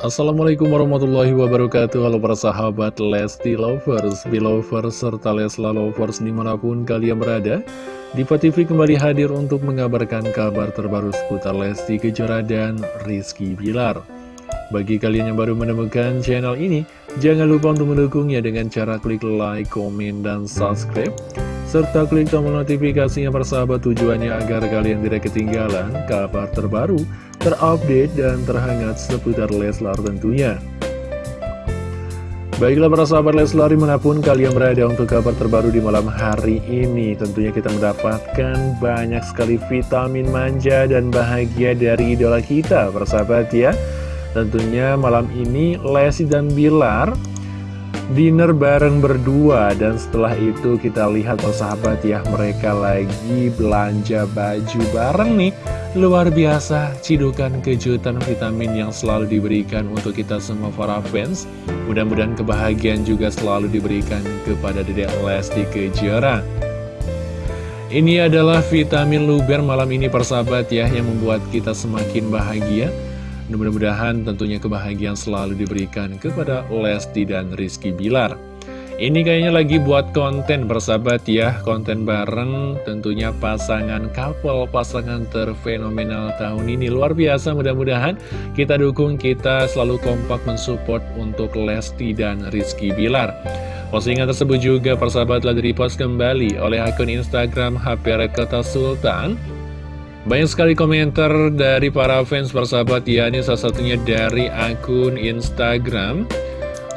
Assalamualaikum warahmatullahi wabarakatuh. Halo para sahabat Lesti Lovers, Belovers, serta Lesla Lovers di mana pun kalian berada. Diva TV kembali hadir untuk mengabarkan kabar terbaru seputar Lesti Kejora dan Rizky Bilar. Bagi kalian yang baru menemukan channel ini Jangan lupa untuk mendukungnya dengan cara klik like, komen, dan subscribe. Serta klik tombol notifikasinya persahabat tujuannya agar kalian tidak ketinggalan kabar terbaru, terupdate, dan terhangat seputar Leslar tentunya. Baiklah para sahabat Leslar di mana pun kalian berada untuk kabar terbaru di malam hari ini Tentunya kita mendapatkan banyak sekali vitamin manja dan bahagia dari idola kita para sahabat ya Tentunya malam ini Lesti dan Bilar dinner bareng berdua. Dan setelah itu kita lihat persahabat ya mereka lagi belanja baju bareng nih. Luar biasa cidukan kejutan vitamin yang selalu diberikan untuk kita semua para fans. Mudah-mudahan kebahagiaan juga selalu diberikan kepada Dedek Lesti Kejora. Ini adalah vitamin luber malam ini persahabat ya yang membuat kita semakin bahagia Mudah-mudahan tentunya kebahagiaan selalu diberikan kepada Lesti dan Rizky Bilar. Ini kayaknya lagi buat konten bersahabat ya, konten bareng tentunya pasangan couple, pasangan terfenomenal tahun ini. Luar biasa mudah-mudahan kita dukung, kita selalu kompak mensupport untuk Lesti dan Rizky Bilar. Postingan tersebut juga persahabat telah di-repost kembali oleh akun Instagram HP Kota Sultan banyak sekali komentar dari para fans persahabat ya Ini salah satunya dari akun Instagram.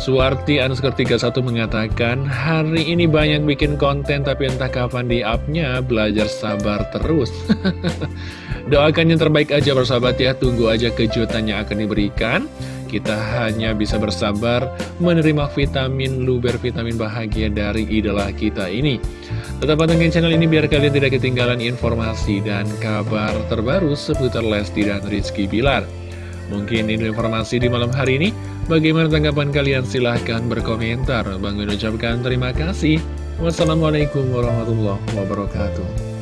Suwarti underscore 31 mengatakan Hari ini banyak bikin konten tapi entah kapan di upnya Belajar sabar terus. Doakan yang terbaik aja persahabat ya. Tunggu aja kejutan yang akan diberikan. Kita hanya bisa bersabar menerima vitamin luber vitamin bahagia dari idola kita ini. Tetap pantengin channel ini biar kalian tidak ketinggalan informasi dan kabar terbaru seputar Lesti dan Rizky Bilar. Mungkin ini informasi di malam hari ini. Bagaimana tanggapan kalian? Silahkan berkomentar. Bang ucapkan terima kasih. Wassalamualaikum warahmatullahi wabarakatuh.